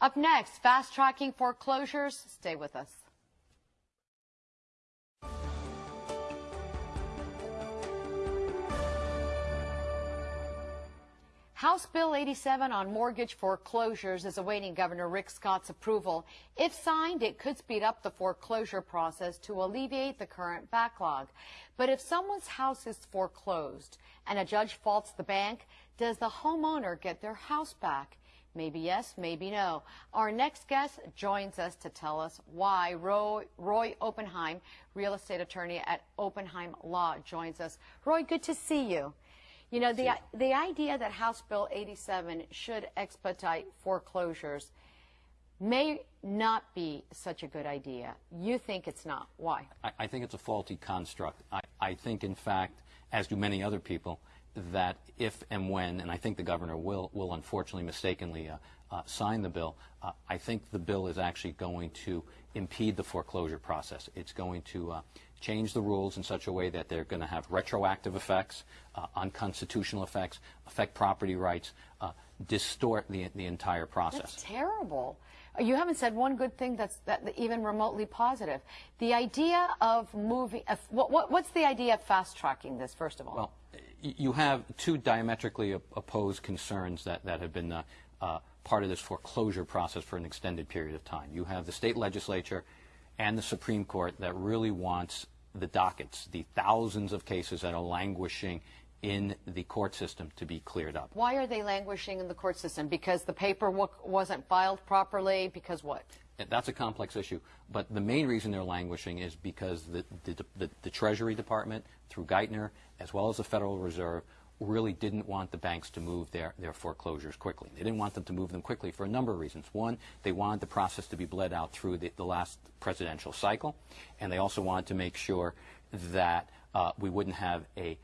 Up next, fast tracking foreclosures. Stay with us. House Bill 87 on mortgage foreclosures is awaiting Governor Rick Scott's approval. If signed, it could speed up the foreclosure process to alleviate the current backlog. But if someone's house is foreclosed and a judge faults the bank, does the homeowner get their house back? Maybe yes, maybe no. Our next guest joins us to tell us why. Roy, Roy Oppenheim, real estate attorney at Oppenheim Law, joins us. Roy, good to see you. You know, the, the idea that House Bill 87 should expedite foreclosures may not be such a good idea. You think it's not. Why? I, I think it's a faulty construct. I, I, think, in fact, as do many other people, that if and when, and I think the governor will, will unfortunately mistakenly uh, uh, sign the bill, uh, I think the bill is actually going to impede the foreclosure process. It's going to uh, change the rules in such a way that they're going to have retroactive effects, uh, unconstitutional effects, affect property rights, uh, distort the, the entire process. That's terrible. You haven't said one good thing that's that, even remotely positive. The idea of moving, what, what, what's the idea of fast tracking this, first of all? Well, you have two diametrically opposed concerns that, that have been uh, uh, part of this foreclosure process for an extended period of time. You have the state legislature and the Supreme Court that really wants the dockets, the thousands of cases that are languishing in the court system to be cleared up. Why are they languishing in the court system? Because the paperwork wasn't filed properly? Because what? That's a complex issue. But the main reason they're languishing is because the, the, the, the Treasury Department, through Geithner, as well as the Federal Reserve, really didn't want the banks to move their, their foreclosures quickly. They didn't want them to move them quickly for a number of reasons. One, they wanted the process to be bled out through the, the last presidential cycle, and they also wanted to make sure that uh, we wouldn't have a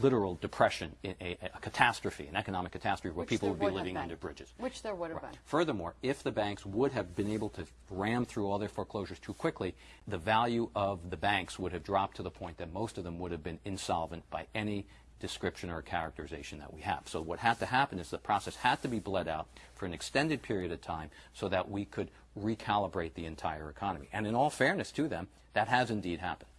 literal depression, a, a, a, catastrophe, an economic catastrophe where Which people would be would living under bridges. Which there would have right. been. Furthermore, if the banks would have been able to ram through all their foreclosures too quickly, the value of the banks would have dropped to the point that most of them would have been insolvent by any description or characterization that we have. So what had to happen is the process had to be bled out for an extended period of time so that we could recalibrate the entire economy. And in all fairness to them, that has indeed happened.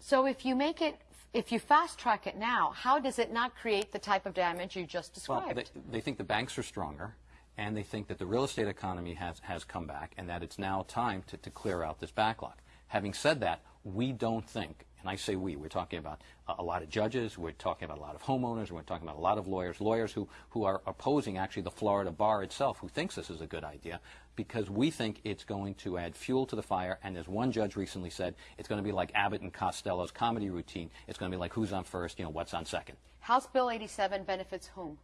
So if you make it, if you fast track it now, how does it not create the type of damage you just described? Well, they, they think the banks are stronger and they think that the real estate economy has, has come back and that it's now time to, to clear out this backlog. Having said that, we don't think and I say we, we're talking about a lot of judges, we're talking about a lot of homeowners, we're talking about a lot of lawyers, lawyers who, who are opposing actually the Florida bar itself, who thinks this is a good idea, because we think it's going to add fuel to the fire, and as one judge recently said, it's going to be like Abbott and Costello's comedy routine. It's going to be like who's on first, you know, what's on second. House Bill 87 benefits whom?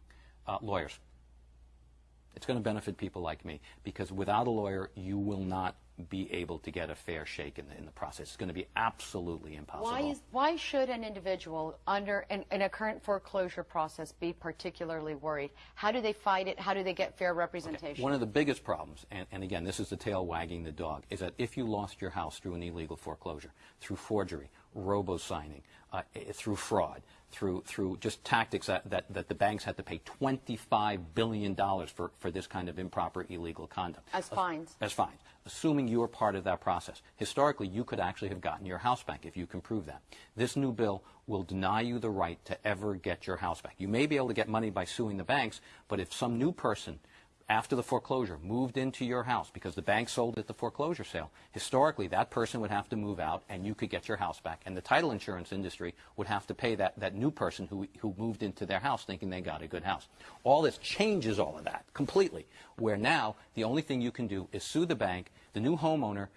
Uh, lawyers. It's going to benefit people like me, because without a lawyer, you will not be able to get a fair shake in the, in the process. It's going to be absolutely impossible. Why, is, why should an individual under in, in, a current foreclosure process be particularly worried? How do they fight it? How do they get fair representation? Okay. One of the biggest problems, and, and again, this is the tail wagging the dog, is that if you lost your house through an illegal foreclosure, through forgery, robo-signing, uh, through fraud, through through just tactics that, that, that the banks had to pay $25 billion for, for this kind of improper illegal conduct. As fines. As, as fines. Assuming you were part of that process. Historically, you could actually have gotten your house back if you can prove that. This new bill will deny you the right to ever get your house back. You may be able to get money by suing the banks, but if some new person after the foreclosure moved into your house because the bank sold it at the foreclosure sale, historically that person would have to move out and you could get your house back. And the title insurance industry would have to pay that, that new person who, who moved into their house thinking they got a good house. All this changes all of that completely, where now the only thing you can do is sue the bank. The new homeowner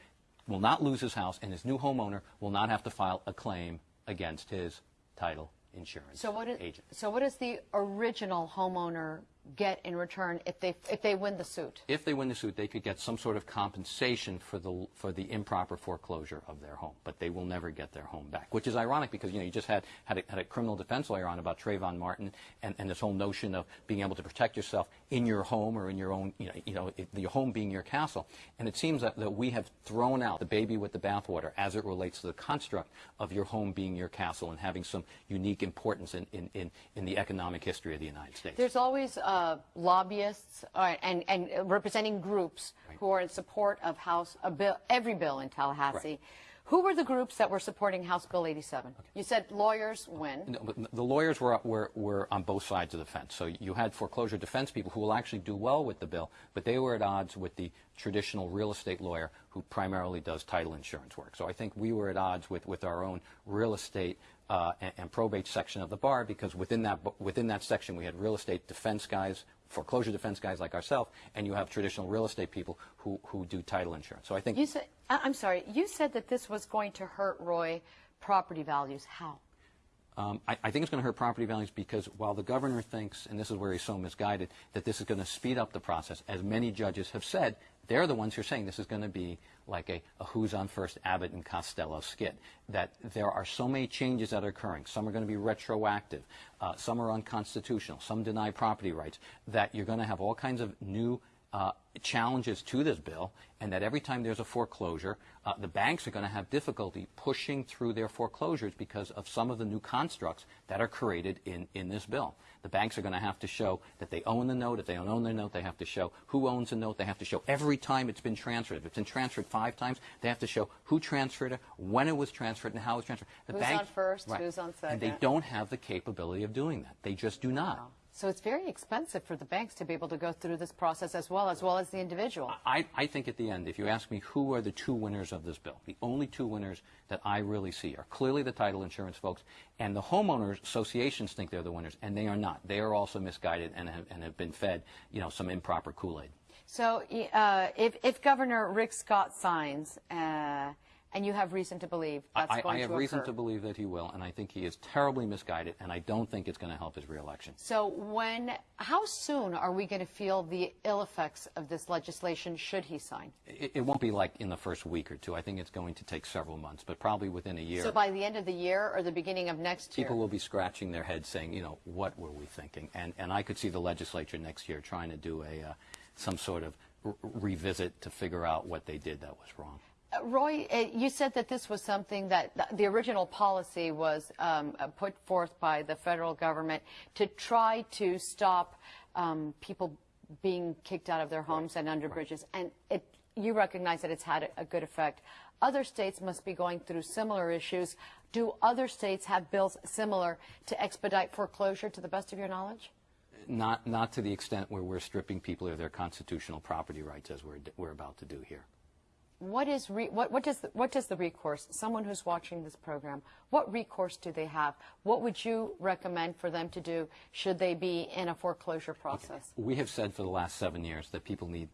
will not lose his house and his new homeowner will not have to file a claim against his title insurance so what is, agent. So what does the original homeowner get in return if they if they win the suit? If they win the suit, they could get some sort of compensation for the for the improper foreclosure of their home, but they will never get their home back. Which is ironic because you know you just had had a, had a criminal defense lawyer on about Trayvon Martin and, and this whole notion of being able to protect yourself in your home or in your own you know you know your home being your castle. And it seems that, that we have thrown out the baby with the bathwater as it relates to the construct of your home being your castle and having some unique importance in in, in, in the economic history of the United States. There's always uh, uh, lobbyists uh, and, and representing groups who are in support of House, a bill, every bill in Tallahassee. Right. Who were the groups that were supporting House Bill 87? You said lawyers when? No, but the lawyers were, were, were on both sides of the fence. So you had foreclosure defense people who will actually do well with the bill, but they were at odds with the traditional real estate lawyer who primarily does title insurance work. So I think we were at odds with, with our own real estate uh, and, and probate section of the bar because within that, within that section we had real estate defense guys, foreclosure defense guys like ourselves, and you have traditional real estate people who, who do title insurance. So I think You said, I'm sorry, you said that this was going to hurt Roy property values. How? Um, I, I think it's going to hurt property values because while the governor thinks, and this is where he's so misguided, that this is going to speed up the process, as many judges have said, they're the ones who are saying this is going to be like a, a who's on first Abbott and Costello skit. That there are so many changes that are occurring. Some are going to be retroactive, uh, some are unconstitutional, some deny property rights. That you're going to have all kinds of new uh, challenges to this bill, and that every time there's a foreclosure, uh, the banks are going to have difficulty pushing through their foreclosures because of some of the new constructs that are created in, in this bill. The banks are going to have to show that they own the note. If they don't own the note, they have to show who owns the note. They have to show every time it's been transferred. If it's been transferred five times, they have to show who transferred it, when it was transferred, and how it was transferred. The Who's on first, who's on And they don't have the capability of doing that. They just do not. So it's very expensive for the banks to be able to go through this process as well, as well as the individual. I, I think at the end, if you ask me who are the two winners of this bill, the only two winners that I really see are clearly the title insurance folks, and the homeowners associations think they're the winners, and they are not. They are also misguided and have, and have been fed, you know, some improper Kool-Aid. So uh, if, if Governor Rick Scott signs, uh, and you have reason to believe that's I, going I have to reason occur. to believe that he will, and I think he is terribly misguided, and I don't think it's going to help his reelection. So when, how soon are we going to feel the ill effects of this legislation should he sign? It, it won't be like in the first week or two. I think it's going to take several months, but probably within a year. So by the end of the year or the beginning of next year? People will be scratching their heads saying, you know, what were we thinking? And, and I could see the legislature next year trying to do a, uh, some sort of revisit to figure out what they did that was wrong. Roy, uh, you said that this was something that the original policy was um, uh, put forth by the federal government to try to stop um, people being kicked out of their homes and under bridges. And it, you recognize that it's had a, a good effect. Other states must be going through similar issues. Do other states have bills similar to expedite foreclosure to the best of your knowledge? Not, not to the extent where we're stripping people of their constitutional property rights as we're, we're about to do here. What is re, what, what does the, what does the recourse? Someone who's watching this program, what recourse do they have? What would you recommend for them to do should they be in a foreclosure process? We have said for the last seven years that people need,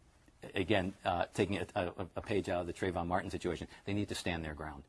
again, uh, taking a, a, a page out of the Trayvon Martin situation, they need to stand their ground.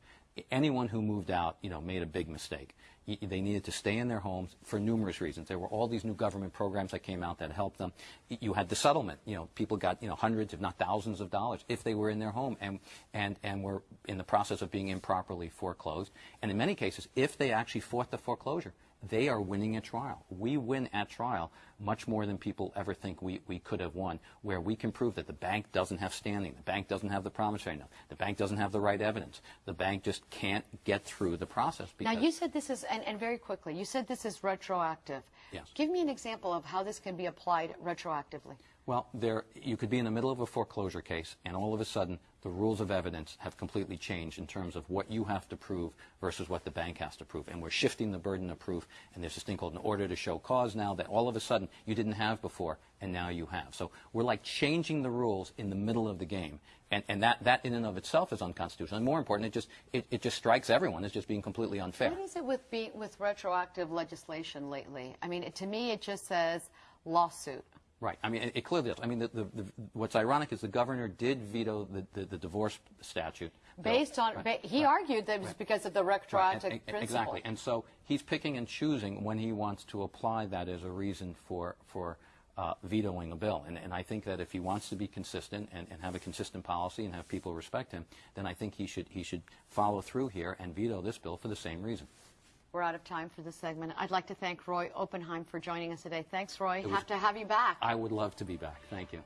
Anyone who moved out, you know, made a big mistake. They needed to stay in their homes for numerous reasons. There were all these new government programs that came out that helped them. You had the settlement. You know, people got you know hundreds, if not thousands, of dollars if they were in their home and and and were in the process of being improperly foreclosed. And in many cases, if they actually fought the foreclosure, they are winning at trial. We win at trial much more than people ever think we, we could have won, where we can prove that the bank doesn't have standing, the bank doesn't have the promissory note, the bank doesn't have the right evidence, the bank just can't get through the process. Now you said this is, and, and very quickly, you said this is retroactive. Yes. Give me an example of how this can be applied retroactively. Well, there, you could be in the middle of a foreclosure case, and all of a sudden, the rules of evidence have completely changed in terms of what you have to prove versus what the bank has to prove. And we're shifting the burden of proof, and there's this thing called an order to show cause now that all of a sudden you didn't have before, and now you have. So we're like changing the rules in the middle of the game. And, and that, that in and of itself is unconstitutional. And more important, it just, it, it just strikes everyone as just being completely unfair. What is it with with retroactive legislation lately? I mean, it, to me, it just says lawsuit. Right. I mean, it, it clearly does. I mean, the, the, the, what's ironic is the governor did veto the, the, the divorce statute. bill. Based on, Right. ba- he argued that it was because of the Right, retroactive and- principle. Exactly. And so he's picking and choosing when he wants to apply that as a reason for, for uh, vetoing a bill. And, and I think that if he wants to be consistent and, and have a consistent policy and have people respect him, then I think he should, he should follow through here and veto this bill for the same reason. We're out of time for this segment. I'd like to thank Roy Oppenheim for joining us today. Thanks, Roy. Have to have you back. I would love to be back. Thank you.